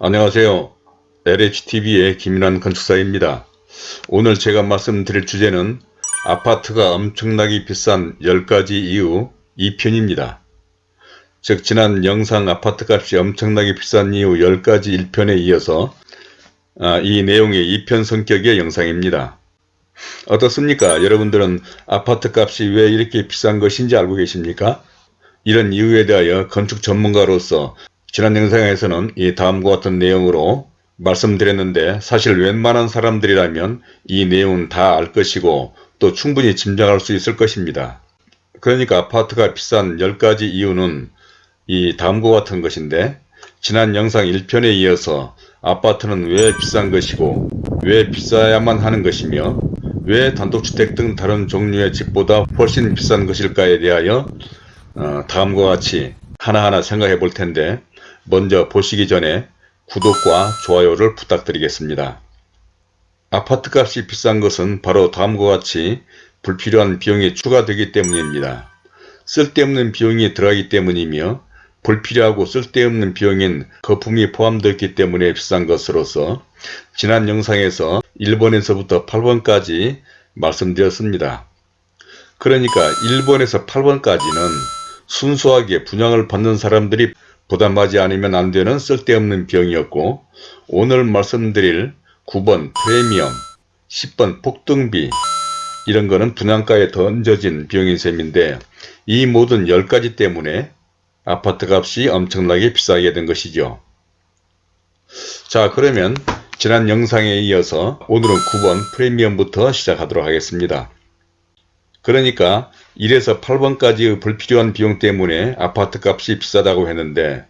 안녕하세요. LHTV의 김인환 건축사입니다. 오늘 제가 말씀드릴 주제는 아파트가 엄청나게 비싼 10가지 이유 2편입니다. 즉 지난 영상 아파트값이 엄청나게 비싼 이유 10가지 1편에 이어서 아, 이 내용의 2편 성격의 영상입니다. 어떻습니까? 여러분들은 아파트값이 왜 이렇게 비싼 것인지 알고 계십니까? 이런 이유에 대하여 건축 전문가로서 지난 영상에서는 이 다음과 같은 내용으로 말씀드렸는데 사실 웬만한 사람들이라면 이 내용은 다 알 것이고 또 충분히 짐작할 수 있을 것입니다. 그러니까 아파트가 비싼 10가지 이유는 이 다음과 같은 것인데 지난 영상 1편에 이어서 아파트는 왜 비싼 것이고 왜 비싸야만 하는 것이며 왜 단독주택 등 다른 종류의 집보다 훨씬 비싼 것일까에 대하여 어, 다음과 같이 하나하나 생각해 볼 텐데 먼저 보시기 전에 구독과 좋아요를 부탁드리겠습니다. 아파트값이 비싼 것은 바로 다음과 같이 불필요한 비용이 추가되기 때문입니다. 쓸데없는 비용이 들어가기 때문이며 불필요하고 쓸데없는 비용인 거품이 포함되어 있기 때문에 비싼 것으로서 지난 영상에서 1번에서부터 8번까지 말씀드렸습니다. 그러니까 1번에서 8번까지는 순수하게 분양을 받는 사람들이 부담하지 않으면 안 되는 쓸데없는 비용이었고 오늘 말씀드릴 9번 프리미엄, 10번 폭등비 이런 거는 분양가에 던져진 비용인 셈인데 이 모든 10가지 때문에 아파트 값이 엄청나게 비싸게 된 것이죠. 자 그러면 지난 영상에 이어서 오늘은 9번 프리미엄부터 시작하도록 하겠습니다. 그러니까 1에서 8번까지의 불필요한 비용 때문에 아파트 값이 비싸다고 했는데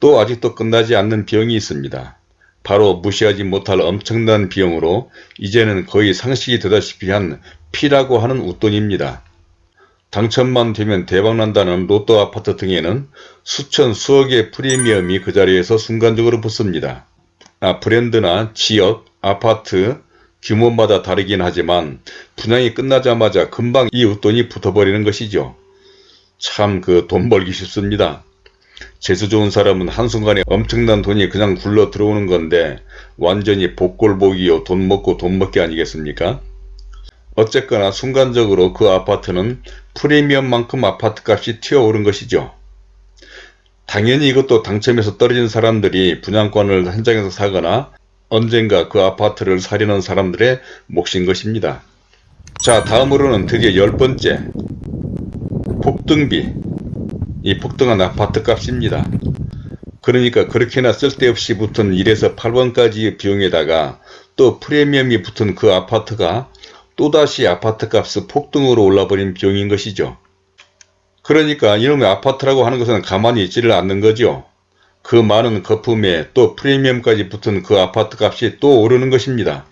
또 아직도 끝나지 않는 비용이 있습니다. 바로 무시하지 못할 엄청난 비용으로 이제는 거의 상식이 되다시피 한 피라고 하는 웃돈입니다. 당첨만 되면 대박난다는 로또 아파트 등에는 수천 수억의 프리미엄이 그 자리에서 순간적으로 붙습니다. 아, 브랜드나 지역, 아파트, 규모마다 다르긴 하지만 분양이 끝나자마자 금방 이 웃돈이 붙어버리는 것이죠. 참 그 돈 벌기 쉽습니다. 재수 좋은 사람은 한순간에 엄청난 돈이 그냥 굴러 들어오는 건데 완전히 복골복이요 돈 먹고 돈 먹기 아니겠습니까? 어쨌거나 순간적으로 그 아파트는 프리미엄만큼 아파트 값이 튀어오른 것이죠. 당연히 이것도 당첨해서 떨어진 사람들이 분양권을 현장에서 사거나 언젠가 그 아파트를 사려는 사람들의 몫인 것입니다. 자 다음으로는 드디어 열 번째 폭등비 이 폭등한 아파트 값입니다. 그러니까 그렇게나 쓸데없이 붙은 1에서 8번까지의 비용에다가 또 프리미엄이 붙은 그 아파트가 또다시 아파트 값이 폭등으로 올라버린 비용인 것이죠. 그러니까 이놈의 아파트라고 하는 것은 가만히 있지를 않는 거죠. 그 많은 거품에 또 프리미엄까지 붙은 그 아파트 값이 또 오르는 것입니다.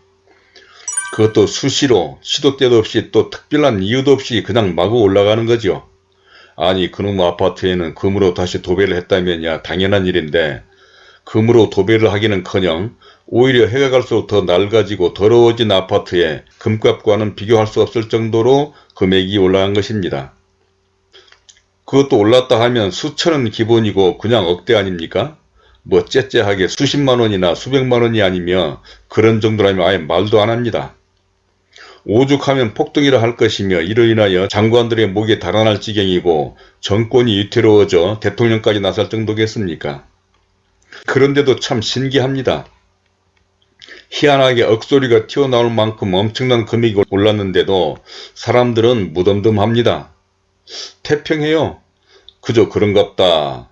그것도 수시로 시도 때도 없이 또 특별한 이유도 없이 그냥 마구 올라가는 거죠. 아니 그놈 아파트에는 금으로 다시 도배를 했다면야 당연한 일인데 금으로 도배를 하기는커녕 오히려 해가 갈수록 더 낡아지고 더러워진 아파트에 금값과는 비교할 수 없을 정도로 금액이 올라간 것입니다. 그것도 올랐다 하면 수천은 기본이고 그냥 억대 아닙니까? 뭐 째째하게 수십만원이나 수백만원이 아니며 그런 정도라면 아예 말도 안 합니다. 오죽하면 폭등이라 할 것이며 이로 인하여 장관들의 목에 달아날 지경이고 정권이 위태로워져 대통령까지 나설 정도겠습니까? 그런데도 참 신기합니다. 희한하게 억소리가 튀어나올 만큼 엄청난 금액이 올랐는데도 사람들은 무덤덤합니다. 태평해요. 그저 그런갑다.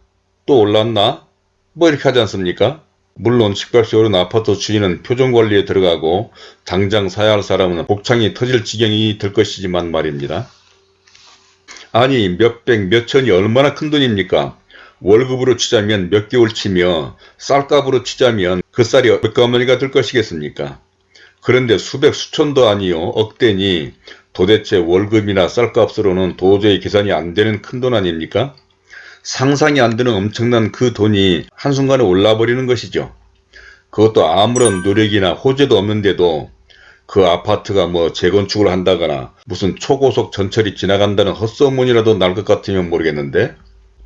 또 올랐나? 뭐 이렇게 하지 않습니까? 물론 집값이 오른 아파트 주인은 표정관리에 들어가고 당장 사야 할 사람은 복창이 터질 지경이 될 것이지만 말입니다. 아니 몇백 몇천이 얼마나 큰 돈입니까? 월급으로 치자면 몇 개월 치며 쌀값으로 치자면 그 쌀이 몇 가마니가 될 것이겠습니까? 그런데 수백 수천도 아니요 억대니 도대체 월급이나 쌀값으로는 도저히 계산이 안 되는 큰 돈 아닙니까? 상상이 안 되는 엄청난 그 돈이 한순간에 올라버리는 것이죠. 그것도 아무런 노력이나 호재도 없는데도 그 아파트가 뭐 재건축을 한다거나 무슨 초고속 전철이 지나간다는 헛소문이라도 날 것 같으면 모르겠는데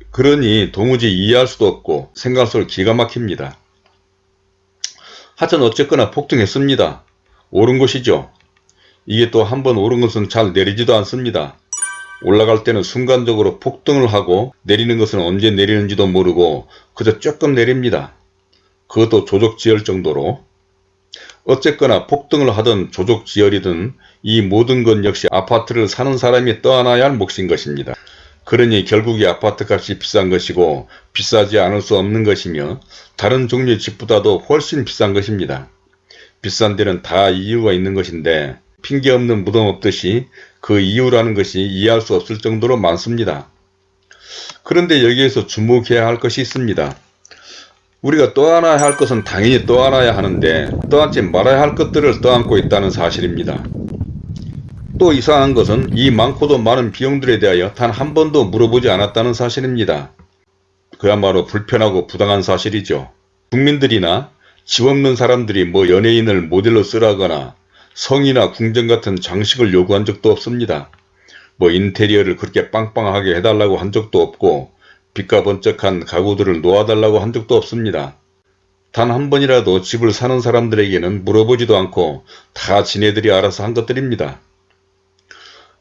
그러니 도무지 이해할 수도 없고 생각할수록 기가 막힙니다. 하여튼 어쨌거나 폭등했습니다. 오른 것이죠. 이게 또 한번 오른 것은 잘 내리지도 않습니다. 올라갈 때는 순간적으로 폭등을 하고 내리는 것은 언제 내리는지도 모르고 그저 조금 내립니다. 그것도 조족지열 정도로 어쨌거나 폭등을 하든 조족지열이든 이 모든 것 역시 아파트를 사는 사람이 떠안아야 할 몫인 것입니다. 그러니 결국 이 아파트 값이 비싼 것이고 비싸지 않을 수 없는 것이며 다른 종류의 집보다도 훨씬 비싼 것입니다. 비싼 데는 다 이유가 있는 것인데 핑계 없는 무덤 없듯이 그 이유라는 것이 이해할 수 없을 정도로 많습니다. 그런데 여기에서 주목해야 할 것이 있습니다. 우리가 떠안아야 할 것은 당연히 떠안아야 하는데 떠안지 말아야 할 것들을 떠안고 있다는 사실입니다. 또 이상한 것은 이 많고도 많은 비용들에 대하여 단 한 번도 물어보지 않았다는 사실입니다. 그야말로 불편하고 부당한 사실이죠. 국민들이나 집 없는 사람들이 뭐 연예인을 모델로 쓰라거나 성이나 궁전 같은 장식을 요구한 적도 없습니다. 뭐 인테리어를 그렇게 빵빵하게 해달라고 한 적도 없고 빛과 번쩍한 가구들을 놓아달라고 한 적도 없습니다. 단 한 번이라도 집을 사는 사람들에게는 물어보지도 않고 다 지네들이 알아서 한 것들입니다.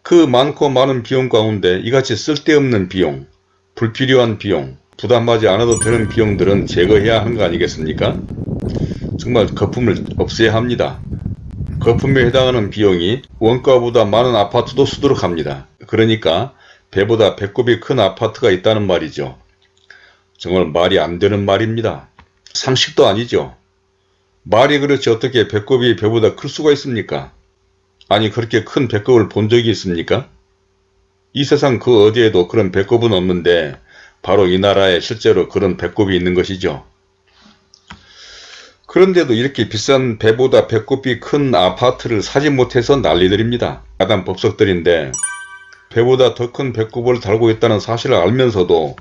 그 많고 많은 비용 가운데 이같이 쓸데없는 비용, 불필요한 비용, 부담하지 않아도 되는 비용들은 제거해야 하는 거 아니겠습니까? 정말 거품을 없애야 합니다. 거품에 해당하는 비용이 원가보다 많은 아파트도 수두룩 합니다. 그러니까 배보다 배꼽이 큰 아파트가 있다는 말이죠. 정말 말이 안 되는 말입니다. 상식도 아니죠. 말이 그렇지 어떻게 배꼽이 배보다 클 수가 있습니까? 아니 그렇게 큰 배꼽을 본 적이 있습니까? 이 세상 그 어디에도 그런 배꼽은 없는데 바로 이 나라에 실제로 그런 배꼽이 있는 것이죠. 그런데도 이렇게 비싼 배보다 배꼽이 큰 아파트를 사지 못해서 난리들입니다. 야단 법석들인데 배보다 더 큰 배꼽을 달고 있다는 사실을 알면서도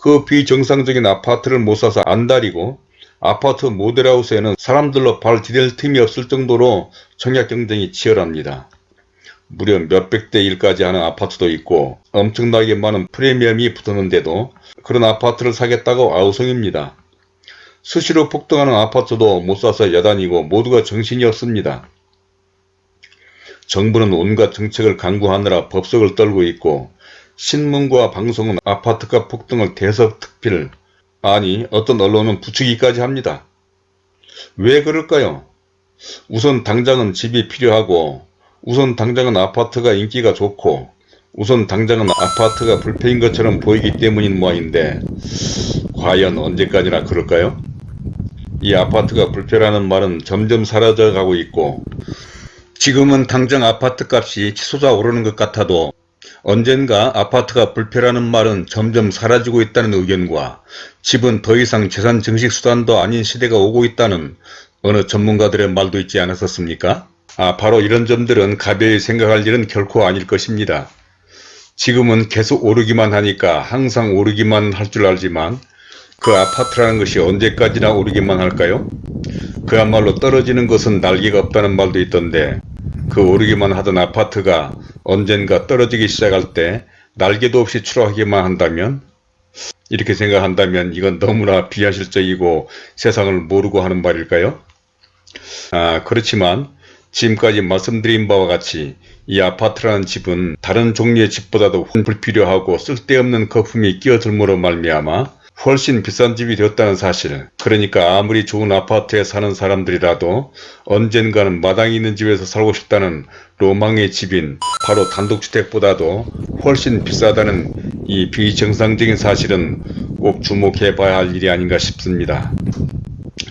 그 비정상적인 아파트를 못 사서 안달이고 아파트 모델하우스에는 사람들로 발 디딜 틈이 없을 정도로 청약 경쟁이 치열합니다. 무려 몇백 대 1까지 하는 아파트도 있고 엄청나게 많은 프리미엄이 붙었는데도 그런 아파트를 사겠다고 아우성입니다. 수시로 폭등하는 아파트도 못 사서 야단이고 모두가 정신이 없습니다. 정부는 온갖 정책을 강구하느라 법석을 떨고 있고 신문과 방송은 아파트값 폭등을 대서특필 아니 어떤 언론은 부추기까지 합니다. 왜 그럴까요? 우선 당장은 집이 필요하고 우선 당장은 아파트가 인기가 좋고 우선 당장은 아파트가 불패인 것처럼 보이기 때문인 모양인데 과연 언제까지나 그럴까요? 이 아파트가 불패라는 말은 점점 사라져가고 있고 지금은 당장 아파트 값이 치솟아 오르는 것 같아도 언젠가 아파트가 불패라는 말은 점점 사라지고 있다는 의견과 집은 더 이상 재산 증식 수단도 아닌 시대가 오고 있다는 어느 전문가들의 말도 있지 않았었습니까? 아 바로 이런 점들은 가벼이 생각할 일은 결코 아닐 것입니다. 지금은 계속 오르기만 하니까 항상 오르기만 할 줄 알지만 그 아파트라는 것이 언제까지나 오르기만 할까요? 그야말로 떨어지는 것은 날개가 없다는 말도 있던데 그 오르기만 하던 아파트가 언젠가 떨어지기 시작할 때 날개도 없이 추락하기만 한다면 이렇게 생각한다면 이건 너무나 비현실적이고 세상을 모르고 하는 말일까요? 아 그렇지만 지금까지 말씀드린 바와 같이 이 아파트라는 집은 다른 종류의 집보다도 불필요하고 쓸데없는 거품이 끼어들므로 말미암아 훨씬 비싼 집이 되었다는 사실 그러니까 아무리 좋은 아파트에 사는 사람들이라도 언젠가는 마당이 있는 집에서 살고 싶다는 로망의 집인 바로 단독주택보다도 훨씬 비싸다는 이 비정상적인 사실은 꼭 주목해 봐야 할 일이 아닌가 싶습니다.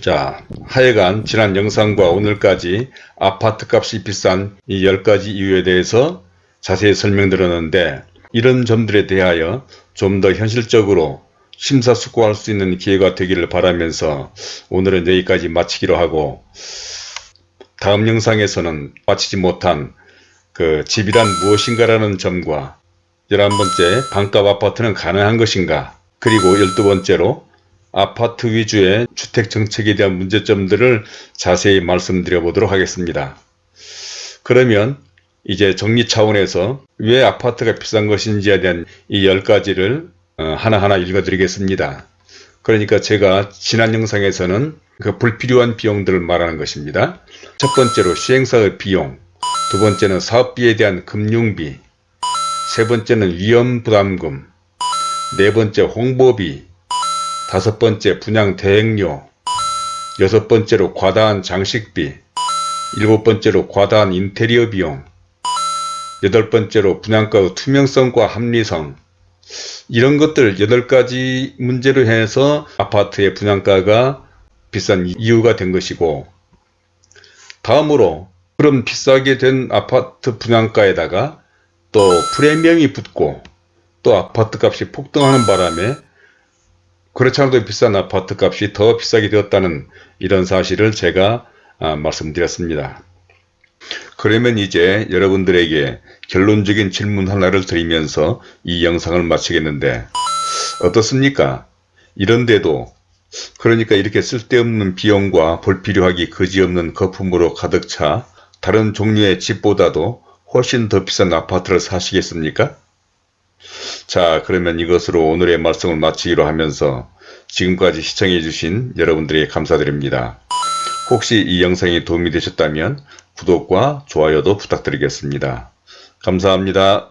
자 하여간 지난 영상과 오늘까지 아파트 값이 비싼 이 10가지 이유에 대해서 자세히 설명드렸는데 이런 점들에 대하여 좀 더 현실적으로 심사숙고할 수 있는 기회가 되기를 바라면서 오늘은 여기까지 마치기로 하고 다음 영상에서는 마치지 못한 그 집이란 무엇인가라는 점과 11번째 반값 아파트는 가능한 것인가 그리고 12번째로 아파트 위주의 주택 정책에 대한 문제점들을 자세히 말씀드려 보도록 하겠습니다. 그러면 이제 정리 차원에서 왜 아파트가 비싼 것인지에 대한 이 10가지를 어, 하나하나 읽어드리겠습니다. 그러니까 제가 지난 영상에서는 그 불필요한 비용들을 말하는 것입니다. 첫 번째로 시행사의 비용, 두 번째는 사업비에 대한 금융비, 세 번째는 위험부담금, 네 번째 홍보비, 다섯 번째 분양 대행료, 여섯 번째로 과다한 장식비, 일곱 번째로 과다한 인테리어 비용, 여덟 번째로 분양가의 투명성과 합리성, 이런 것들 8가지 문제로 해서 아파트의 분양가가 비싼 이유가 된 것이고 다음으로 그런 비싸게 된 아파트 분양가에다가 또 프리미엄이 붙고 또 아파트 값이 폭등하는 바람에 그렇지 않아도 비싼 아파트 값이 더 비싸게 되었다는 이런 사실을 제가 아, 말씀드렸습니다. 그러면 이제 여러분들에게 결론적인 질문 하나를 드리면서 이 영상을 마치겠는데 어떻습니까? 이런데도 그러니까 이렇게 쓸데없는 비용과 불필요하기 그지없는 거품으로 가득 차 다른 종류의 집보다도 훨씬 더 비싼 아파트를 사시겠습니까? 자 그러면 이것으로 오늘의 말씀을 마치기로 하면서 지금까지 시청해 주신 여러분들에게 감사드립니다. 혹시 이 영상이 도움이 되셨다면 구독과 좋아요도 부탁드리겠습니다. 감사합니다.